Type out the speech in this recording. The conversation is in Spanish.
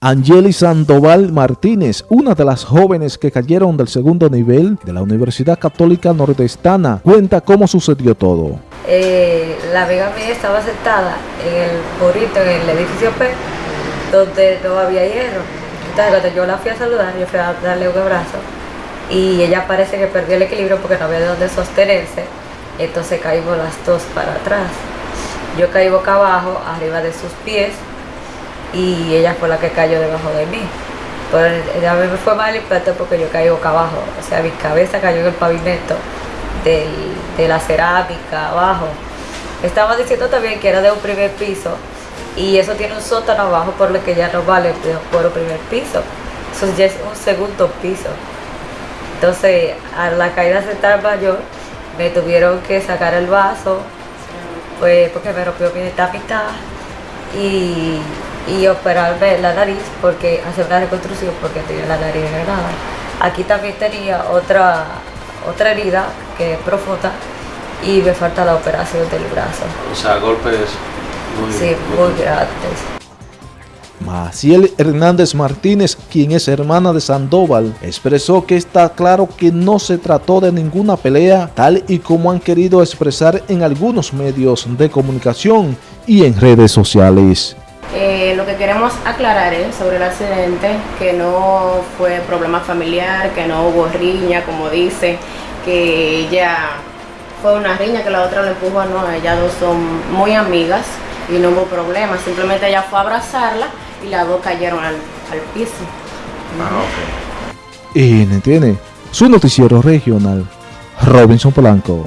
Angeli Sandoval Martínez, una de las jóvenes que cayeron del segundo nivel de la Universidad Católica Nordestana, cuenta cómo sucedió todo. Eh, la amiga mía estaba sentada en el burrito, en el edificio P, donde no había hierro. Entonces yo la fui a saludar, yo fui a darle un abrazo y ella parece que perdió el equilibrio porque no había de dónde sostenerse. Entonces caímos las dos para atrás. Yo caí boca abajo, arriba de sus pies y ella fue la que cayó debajo de mí. Pero a mí me fue mal el plato porque yo caí boca abajo, o sea, mi cabeza cayó en el pavimento de la cerámica abajo. Estaba diciendo también que era de un primer piso y eso tiene un sótano abajo por lo que ya no vale por un primer piso. Eso ya es un segundo piso. Entonces, a la caída se mayor, me tuvieron que sacar el vaso, pues porque me rompió mi mitad y y operarme la nariz porque hacer una reconstrucción porque tenía la nariz degradada. Aquí también tenía otra, otra herida que es profunda y me falta la operación del brazo. O sea, golpes muy, sí, muy, muy grandes. Maciel Hernández Martínez, quien es hermana de Sandoval, expresó que está claro que no se trató de ninguna pelea, tal y como han querido expresar en algunos medios de comunicación y en redes sociales. Eh, lo que queremos aclarar es sobre el accidente, que no fue problema familiar, que no hubo riña, como dice, que ella fue una riña que la otra le empujó, no, ellas dos son muy amigas y no hubo problema, simplemente ella fue a abrazarla y las dos cayeron al, piso. Ah, ok. Y tiene su noticiero regional, Robinson Polanco.